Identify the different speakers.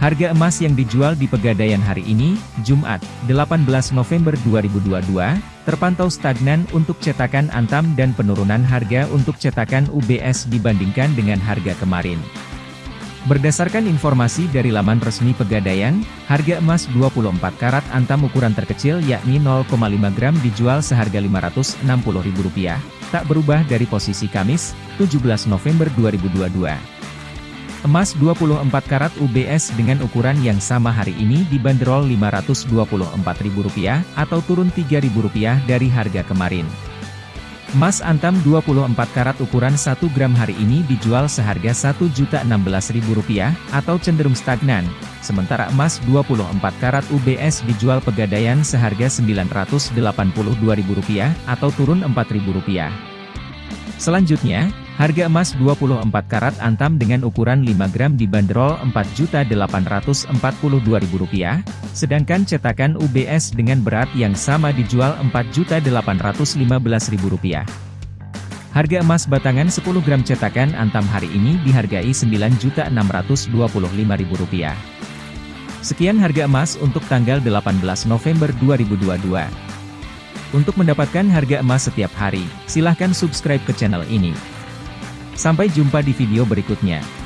Speaker 1: Harga emas yang dijual di Pegadaian hari ini, Jumat, 18 November 2022, terpantau stagnan untuk cetakan Antam dan penurunan harga untuk cetakan UBS dibandingkan dengan harga kemarin. Berdasarkan informasi dari laman resmi Pegadaian, harga emas 24 karat Antam ukuran terkecil yakni 0,5 gram dijual seharga Rp560.000, tak berubah dari posisi Kamis, 17 November 2022. Emas 24 karat UBS dengan ukuran yang sama hari ini dibanderol Rp524.000 atau turun Rp3.000 dari harga kemarin. Emas antam 24 karat ukuran 1 gram hari ini dijual seharga Rp1.016.000 atau cenderung stagnan, sementara emas 24 karat UBS dijual pegadaian seharga Rp982.000 atau turun Rp4.000. Selanjutnya, Harga emas 24 karat antam dengan ukuran 5 gram dibanderol Rp4.842.000, sedangkan cetakan UBS dengan berat yang sama dijual Rp4.815.000. Harga emas batangan 10 gram cetakan antam hari ini dihargai Rp9.625.000. Sekian harga emas untuk tanggal 18 November 2022. Untuk mendapatkan harga emas setiap hari, silahkan subscribe ke channel ini. Sampai jumpa di video berikutnya.